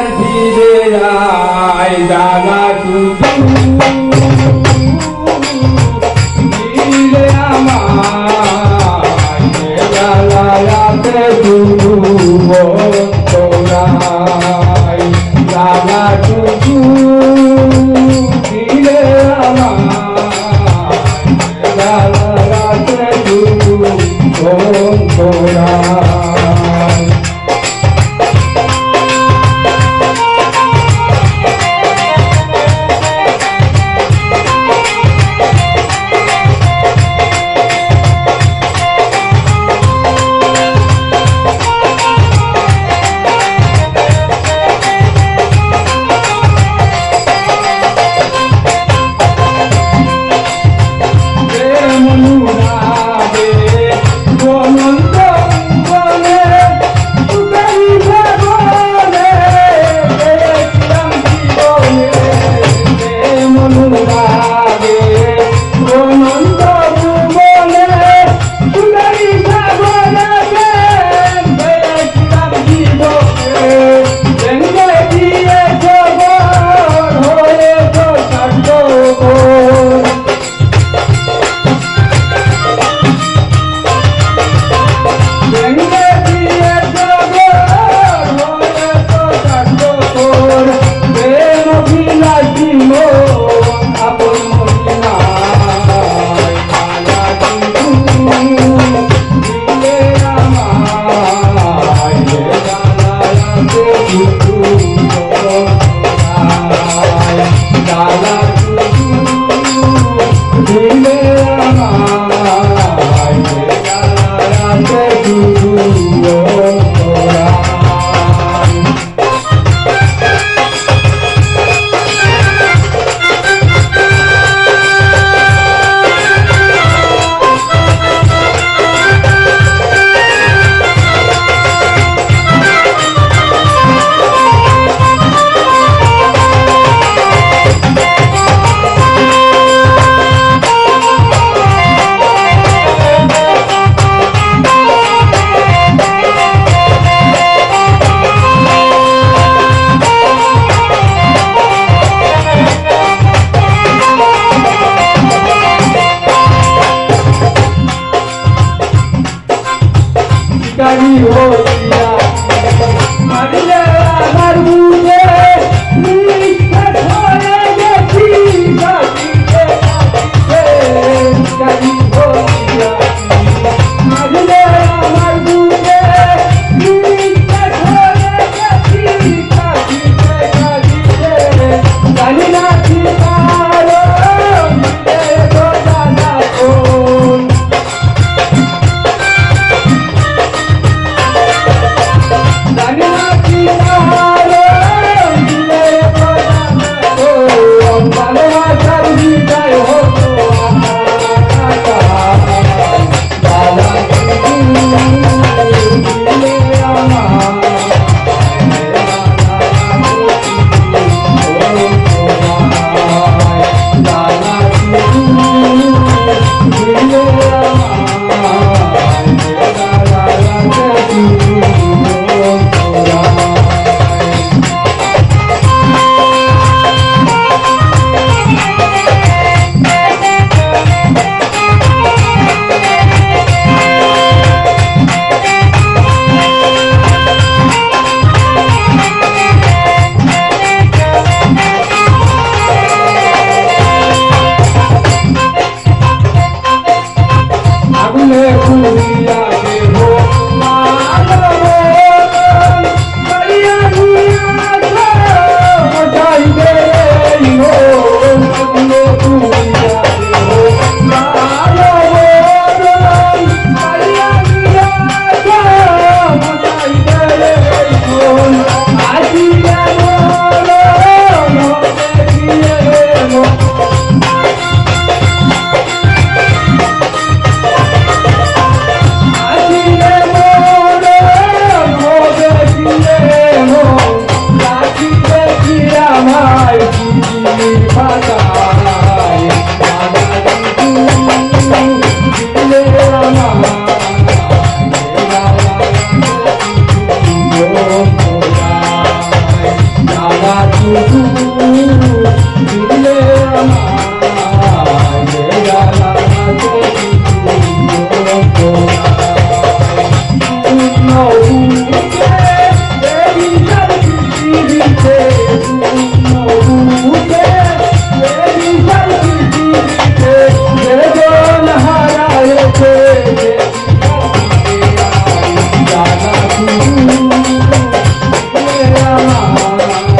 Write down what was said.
난 비를 알다가 두둥 fala. Thank you.